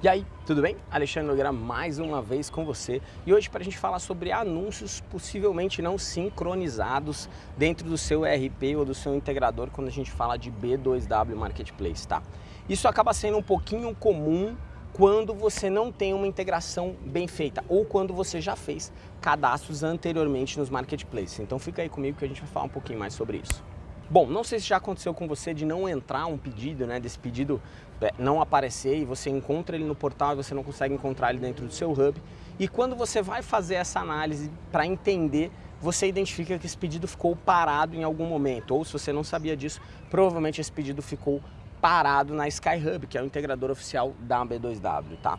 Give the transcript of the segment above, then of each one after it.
E aí, tudo bem? Alexandre Nogueira mais uma vez com você e hoje para a gente falar sobre anúncios possivelmente não sincronizados dentro do seu ERP ou do seu integrador quando a gente fala de B2W Marketplace, tá? Isso acaba sendo um pouquinho comum quando você não tem uma integração bem feita ou quando você já fez cadastros anteriormente nos marketplaces. Então fica aí comigo que a gente vai falar um pouquinho mais sobre isso. Bom, não sei se já aconteceu com você de não entrar um pedido, né, desse pedido é, não aparecer e você encontra ele no portal e você não consegue encontrar ele dentro do seu hub. E quando você vai fazer essa análise para entender, você identifica que esse pedido ficou parado em algum momento. Ou se você não sabia disso, provavelmente esse pedido ficou parado na SkyHub, que é o integrador oficial da B2W, tá?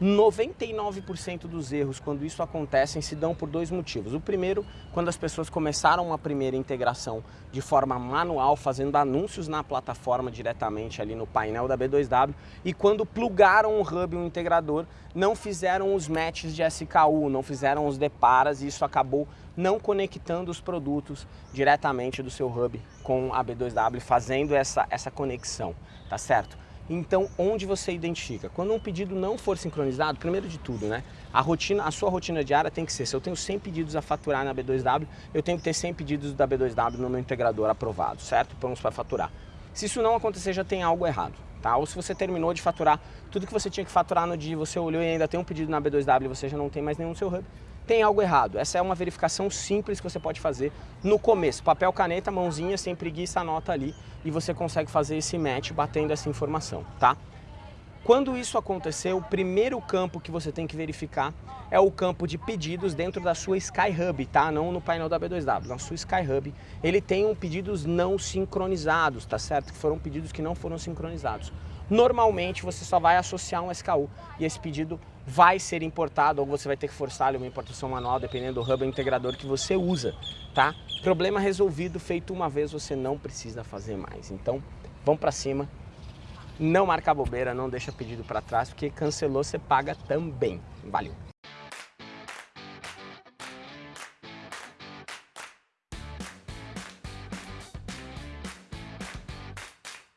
99% dos erros, quando isso acontece, se dão por dois motivos. O primeiro, quando as pessoas começaram uma primeira integração de forma manual, fazendo anúncios na plataforma diretamente ali no painel da B2W, e quando plugaram um hub, um integrador, não fizeram os matches de SKU, não fizeram os deparas, e isso acabou não conectando os produtos diretamente do seu hub com a B2W, fazendo essa, essa conexão, tá certo? Então, onde você identifica? Quando um pedido não for sincronizado, primeiro de tudo, né? A, rotina, a sua rotina diária tem que ser, se eu tenho 100 pedidos a faturar na B2W, eu tenho que ter 100 pedidos da B2W no meu integrador aprovado, certo? Prontos para faturar. Se isso não acontecer, já tem algo errado, tá? Ou se você terminou de faturar tudo que você tinha que faturar no dia, você olhou e ainda tem um pedido na B2W e você já não tem mais nenhum no seu hub, tem algo errado. Essa é uma verificação simples que você pode fazer no começo. Papel, caneta, mãozinha, sem preguiça, anota ali e você consegue fazer esse match batendo essa informação, tá? Quando isso acontecer, o primeiro campo que você tem que verificar é o campo de pedidos dentro da sua SkyHub, tá? Não no painel da B2W, na sua SkyHub. Ele tem um pedidos não sincronizados, tá certo? Que foram pedidos que não foram sincronizados. Normalmente você só vai associar um SKU e esse pedido vai ser importado ou você vai ter que forçar uma importação manual dependendo do hub integrador que você usa, tá? Problema resolvido, feito uma vez, você não precisa fazer mais. Então, vamos para cima, não marca bobeira, não deixa pedido para trás, porque cancelou, você paga também. Valeu!